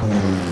Mm.